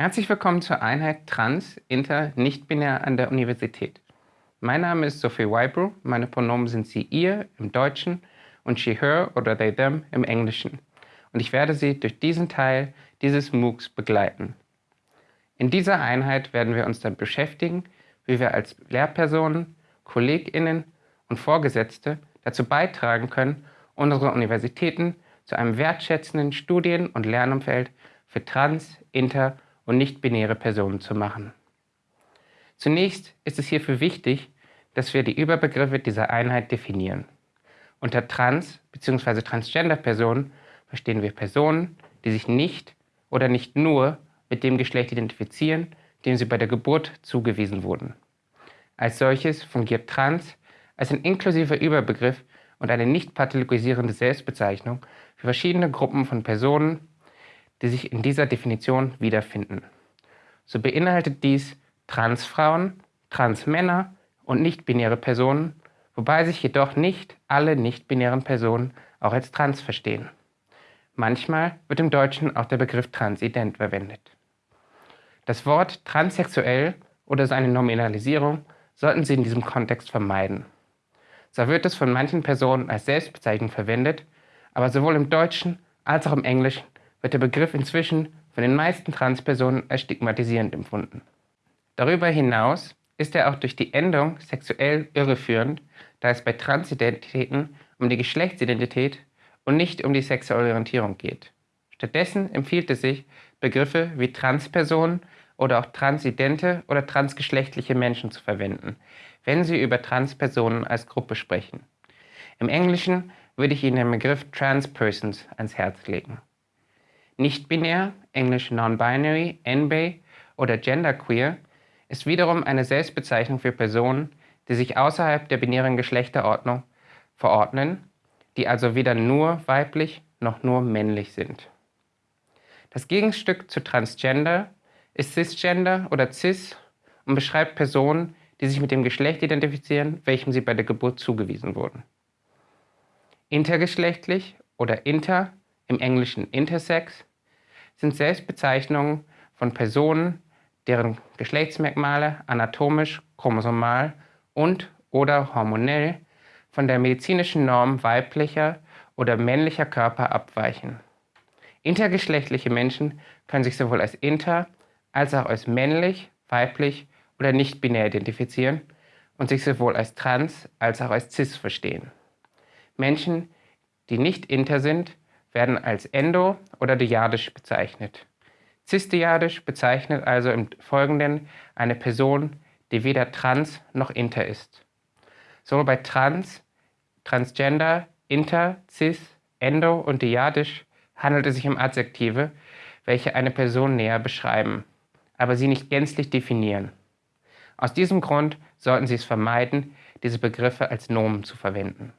Herzlich willkommen zur Einheit Trans, Inter, Nicht-Binär an der Universität. Mein Name ist Sophie Wybrew, meine Pronomen sind sie, ihr im Deutschen und she, her oder they, them im Englischen. Und ich werde Sie durch diesen Teil dieses MOOCs begleiten. In dieser Einheit werden wir uns dann beschäftigen, wie wir als Lehrpersonen, KollegInnen und Vorgesetzte dazu beitragen können, unsere Universitäten zu einem wertschätzenden Studien- und Lernumfeld für trans-, inter- und nicht-binäre Personen zu machen. Zunächst ist es hierfür wichtig, dass wir die Überbegriffe dieser Einheit definieren. Unter Trans- bzw. Transgender-Personen verstehen wir Personen, die sich nicht oder nicht nur mit dem Geschlecht identifizieren, dem sie bei der Geburt zugewiesen wurden. Als solches fungiert Trans als ein inklusiver Überbegriff und eine nicht pathologisierende Selbstbezeichnung für verschiedene Gruppen von Personen die sich in dieser Definition wiederfinden. So beinhaltet dies Transfrauen, Transmänner und nicht-binäre Personen, wobei sich jedoch nicht alle nicht-binären Personen auch als trans verstehen. Manchmal wird im Deutschen auch der Begriff transident verwendet. Das Wort transsexuell oder seine Nominalisierung sollten Sie in diesem Kontext vermeiden. Zwar wird es von manchen Personen als Selbstbezeichnung verwendet, aber sowohl im Deutschen als auch im Englischen wird der Begriff inzwischen von den meisten Transpersonen als stigmatisierend empfunden. Darüber hinaus ist er auch durch die Endung sexuell irreführend, da es bei Transidentitäten um die Geschlechtsidentität und nicht um die sexuelle Orientierung geht. Stattdessen empfiehlt es sich, Begriffe wie Transpersonen oder auch transidente oder transgeschlechtliche Menschen zu verwenden, wenn Sie über Transpersonen als Gruppe sprechen. Im Englischen würde ich Ihnen den Begriff Transpersons ans Herz legen. Nicht-binär, englisch non-binary, NB oder genderqueer, ist wiederum eine Selbstbezeichnung für Personen, die sich außerhalb der binären Geschlechterordnung verordnen, die also weder nur weiblich noch nur männlich sind. Das Gegenstück zu Transgender ist Cisgender oder Cis und beschreibt Personen, die sich mit dem Geschlecht identifizieren, welchem sie bei der Geburt zugewiesen wurden. Intergeschlechtlich oder inter, im Englischen intersex, sind Selbstbezeichnungen von Personen, deren Geschlechtsmerkmale anatomisch, chromosomal und oder hormonell von der medizinischen Norm weiblicher oder männlicher Körper abweichen. Intergeschlechtliche Menschen können sich sowohl als inter als auch als männlich, weiblich oder nicht binär identifizieren und sich sowohl als trans als auch als cis verstehen. Menschen, die nicht inter sind, werden als endo- oder dyadisch bezeichnet. Cisdyadisch bezeichnet also im Folgenden eine Person, die weder trans noch inter ist. Sowohl bei trans, transgender, inter, cis, endo und dyadisch handelt es sich um Adjektive, welche eine Person näher beschreiben, aber sie nicht gänzlich definieren. Aus diesem Grund sollten Sie es vermeiden, diese Begriffe als Nomen zu verwenden.